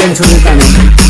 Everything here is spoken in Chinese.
Yang.